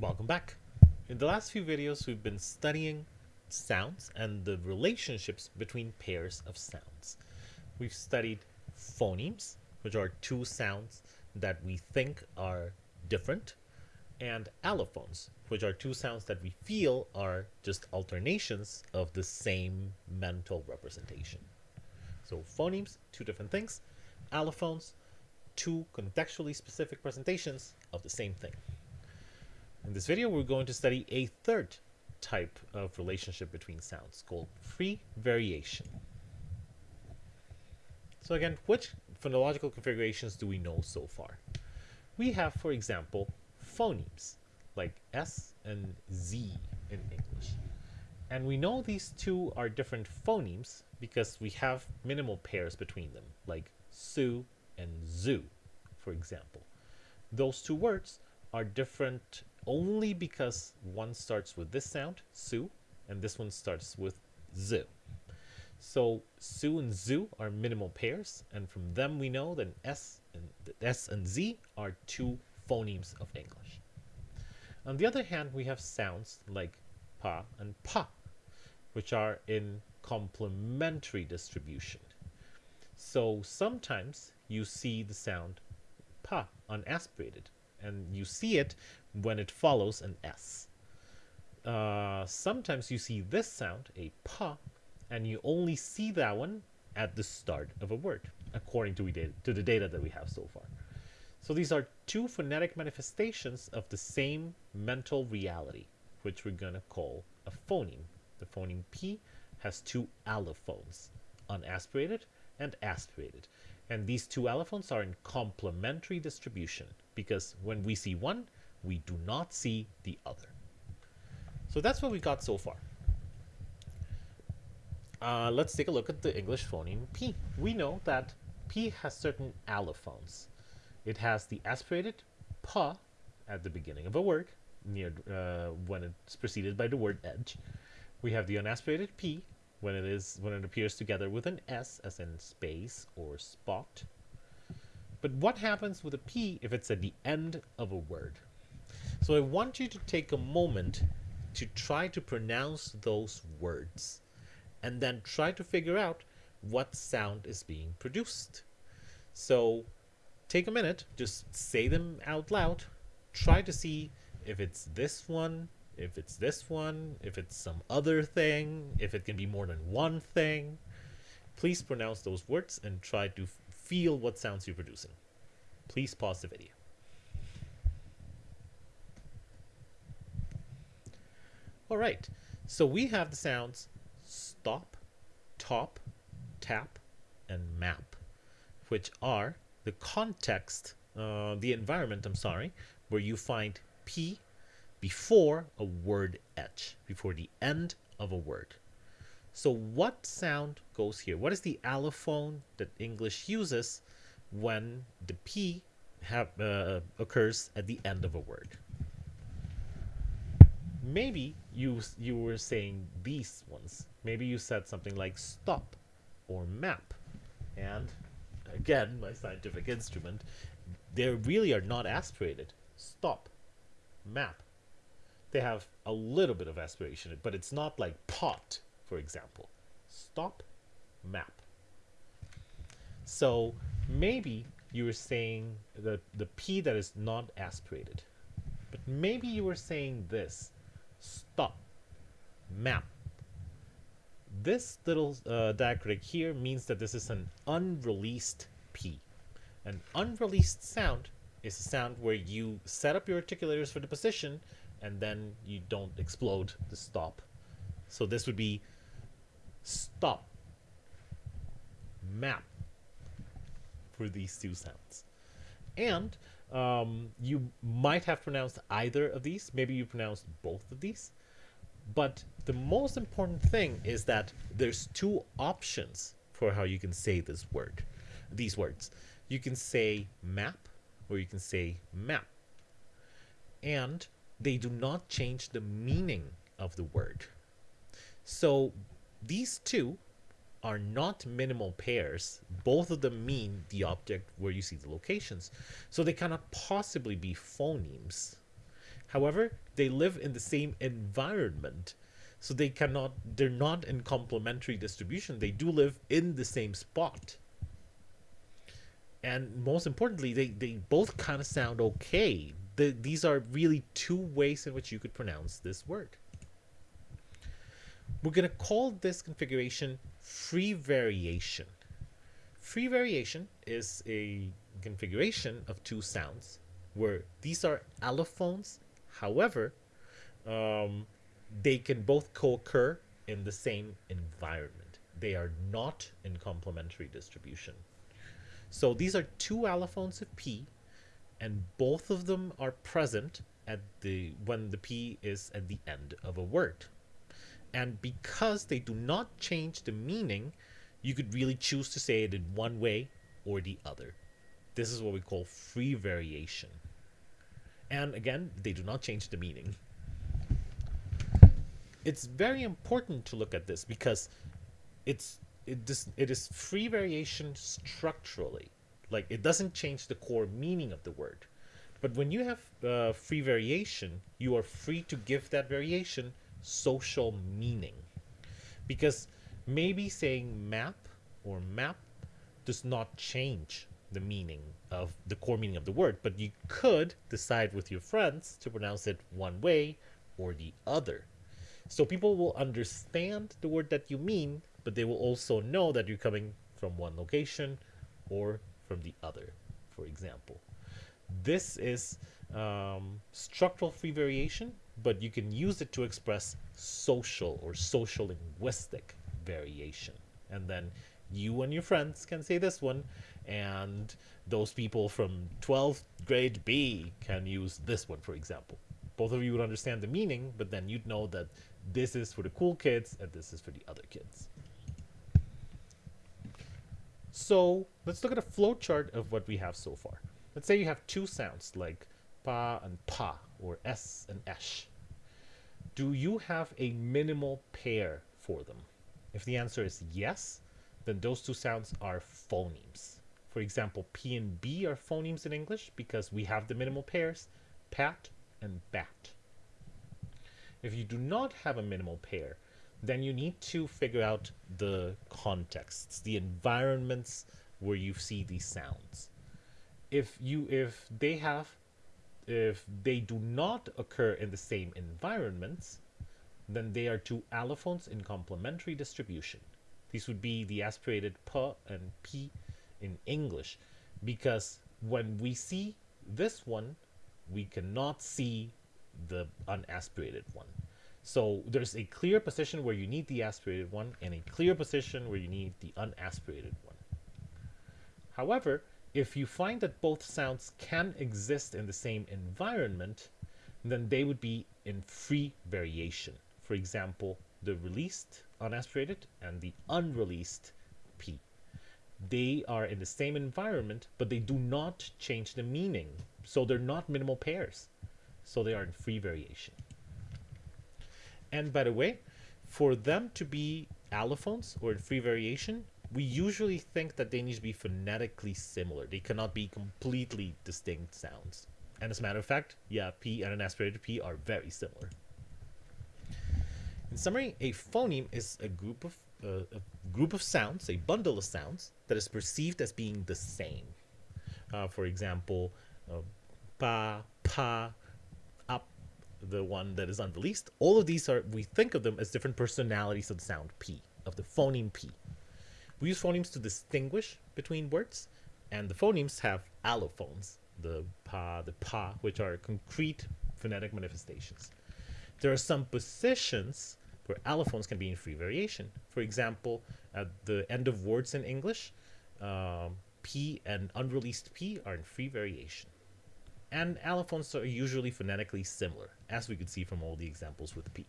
Welcome back. In the last few videos, we've been studying sounds and the relationships between pairs of sounds. We've studied phonemes, which are two sounds that we think are different, and allophones, which are two sounds that we feel are just alternations of the same mental representation. So phonemes, two different things. Allophones, two contextually specific presentations of the same thing. In this video, we're going to study a third type of relationship between sounds called free variation. So again, which phonological configurations do we know so far? We have, for example, phonemes like S and Z in English. And we know these two are different phonemes because we have minimal pairs between them, like su and zoo, for example. Those two words are different only because one starts with this sound, su, and this one starts with z. So su and zoo are minimal pairs, and from them we know that s and s and z are two phonemes of English. On the other hand, we have sounds like pa and pa, which are in complementary distribution. So sometimes you see the sound pa unaspirated, and you see it when it follows an S. Uh, sometimes you see this sound, a pa, and you only see that one at the start of a word, according to, to the data that we have so far. So these are two phonetic manifestations of the same mental reality, which we're going to call a phoneme. The phoneme P has two allophones, unaspirated and aspirated. And these two allophones are in complementary distribution because when we see one, we do not see the other. So that's what we got so far. Uh, let's take a look at the English phoneme P. We know that P has certain allophones. It has the aspirated pa at the beginning of a word, near uh, when it's preceded by the word edge. We have the unaspirated P when it is when it appears together with an S as in space or spot. But what happens with a P if it's at the end of a word? So I want you to take a moment to try to pronounce those words and then try to figure out what sound is being produced. So take a minute, just say them out loud, try to see if it's this one, if it's this one, if it's some other thing, if it can be more than one thing. Please pronounce those words and try to feel what sounds you're producing. Please pause the video. All right, so we have the sounds stop, top, tap, and map, which are the context, uh, the environment, I'm sorry, where you find P before a word edge, before the end of a word. So what sound goes here? What is the allophone that English uses when the P have, uh, occurs at the end of a word? maybe you you were saying these ones. Maybe you said something like stop or map. And again, my scientific instrument, they really are not aspirated. Stop, map. They have a little bit of aspiration, but it's not like pot, for example. Stop, map. So maybe you were saying the, the P that is not aspirated. But maybe you were saying this stop, map. This little uh, diacritic here means that this is an unreleased P. An unreleased sound is a sound where you set up your articulators for the position and then you don't explode the stop. So this would be stop, map for these two sounds. And um, you might have pronounced either of these. Maybe you pronounced both of these. But the most important thing is that there's two options for how you can say this word, these words. You can say map or you can say map. And they do not change the meaning of the word. So these two are not minimal pairs. Both of them mean the object where you see the locations. So they cannot possibly be phonemes. However, they live in the same environment. So they cannot, they're not in complementary distribution. They do live in the same spot. And most importantly, they, they both kind of sound okay. The, these are really two ways in which you could pronounce this word. We're going to call this configuration free variation. Free variation is a configuration of two sounds where these are allophones. However, um, they can both co-occur in the same environment. They are not in complementary distribution. So these are two allophones of P, and both of them are present at the when the P is at the end of a word. And because they do not change the meaning, you could really choose to say it in one way or the other. This is what we call free variation. And again, they do not change the meaning. It's very important to look at this because it's it, it is free variation structurally. Like it doesn't change the core meaning of the word. But when you have uh, free variation, you are free to give that variation social meaning. Because maybe saying map or map does not change the meaning of the core meaning of the word, but you could decide with your friends to pronounce it one way or the other. So people will understand the word that you mean, but they will also know that you're coming from one location or from the other, for example. This is um, structural free variation, but you can use it to express social or social linguistic variation. And then you and your friends can say this one, and those people from 12th grade B can use this one, for example. Both of you would understand the meaning, but then you'd know that this is for the cool kids and this is for the other kids. So let's look at a flowchart of what we have so far. Let's say you have two sounds like pa and pa or s and esh. Do you have a minimal pair for them? If the answer is yes, then those two sounds are phonemes. For example, P and B are phonemes in English because we have the minimal pairs, pat and bat. If you do not have a minimal pair, then you need to figure out the contexts, the environments where you see these sounds. If you if they have if they do not occur in the same environments, then they are two allophones in complementary distribution. These would be the aspirated p and p in English because when we see this one, we cannot see the unaspirated one. So there's a clear position where you need the aspirated one and a clear position where you need the unaspirated one. However, if you find that both sounds can exist in the same environment, then they would be in free variation. For example, the released unaspirated and the unreleased P. They are in the same environment, but they do not change the meaning. So they're not minimal pairs. So they are in free variation. And by the way, for them to be allophones or free variation, we usually think that they need to be phonetically similar. They cannot be completely distinct sounds. And as a matter of fact, yeah, P and an aspirated P are very similar. In summary, a phoneme is a group of uh, a group of sounds, a bundle of sounds that is perceived as being the same. Uh, for example, uh, pa, pa, the one that is unreleased. All of these are we think of them as different personalities of the sound p, of the phoneme p. We use phonemes to distinguish between words, and the phonemes have allophones, the pa, the pa, which are concrete phonetic manifestations. There are some positions where allophones can be in free variation. For example, at the end of words in English, um, P and unreleased P are in free variation. And allophones are usually phonetically similar, as we could see from all the examples with P.